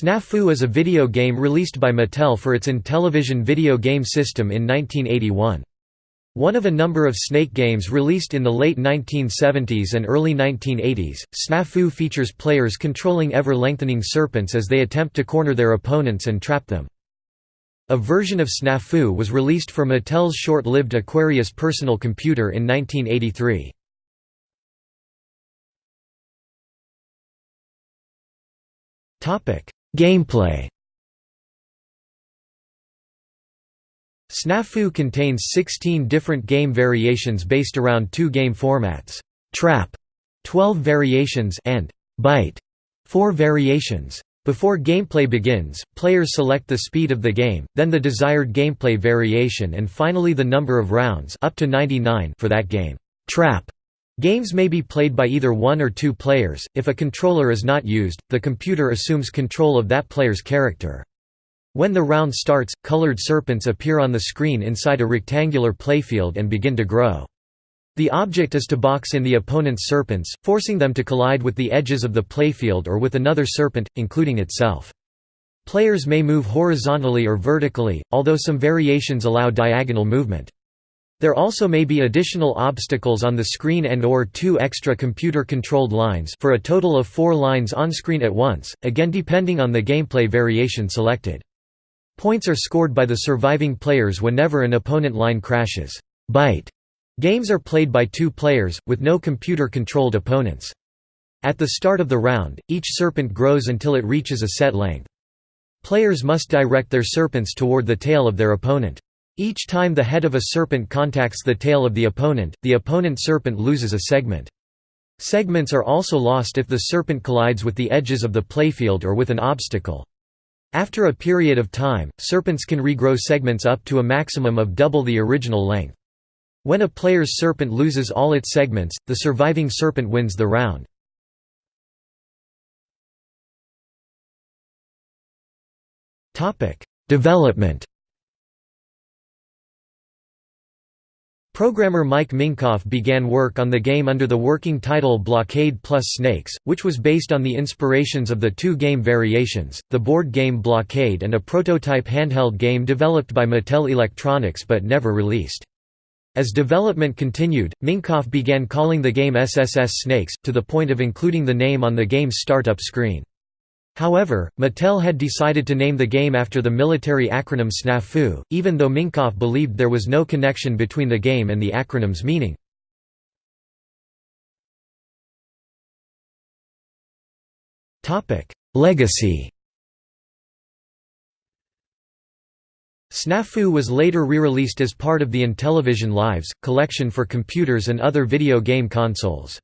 Snafu is a video game released by Mattel for its Intellivision video game system in 1981. One of a number of Snake games released in the late 1970s and early 1980s, Snafu features players controlling ever-lengthening serpents as they attempt to corner their opponents and trap them. A version of Snafu was released for Mattel's short-lived Aquarius personal computer in 1983. Gameplay Snafu contains 16 different game variations based around two game formats, Trap, 12 variations and Bite, 4 variations. Before gameplay begins, players select the speed of the game, then the desired gameplay variation and finally the number of rounds up to 99 for that game. Trap Games may be played by either one or two players. If a controller is not used, the computer assumes control of that player's character. When the round starts, colored serpents appear on the screen inside a rectangular playfield and begin to grow. The object is to box in the opponent's serpents, forcing them to collide with the edges of the playfield or with another serpent, including itself. Players may move horizontally or vertically, although some variations allow diagonal movement. There also may be additional obstacles on the screen and or two extra computer-controlled lines for a total of four lines on screen at once, again depending on the gameplay variation selected. Points are scored by the surviving players whenever an opponent line crashes. Bite games are played by two players, with no computer-controlled opponents. At the start of the round, each serpent grows until it reaches a set length. Players must direct their serpents toward the tail of their opponent. Each time the head of a serpent contacts the tail of the opponent, the opponent serpent loses a segment. Segments are also lost if the serpent collides with the edges of the playfield or with an obstacle. After a period of time, serpents can regrow segments up to a maximum of double the original length. When a player's serpent loses all its segments, the surviving serpent wins the round. Development Programmer Mike Minkoff began work on the game under the working title Blockade plus Snakes, which was based on the inspirations of the two game variations, the board game Blockade and a prototype handheld game developed by Mattel Electronics but never released. As development continued, Minkoff began calling the game SSS Snakes, to the point of including the name on the game's startup screen. However, Mattel had decided to name the game after the military acronym SNAFU, even though Minkoff believed there was no connection between the game and the acronym's meaning. Legacy SNAFU was later re-released as part of the Intellivision Lives, collection for computers and other video game consoles.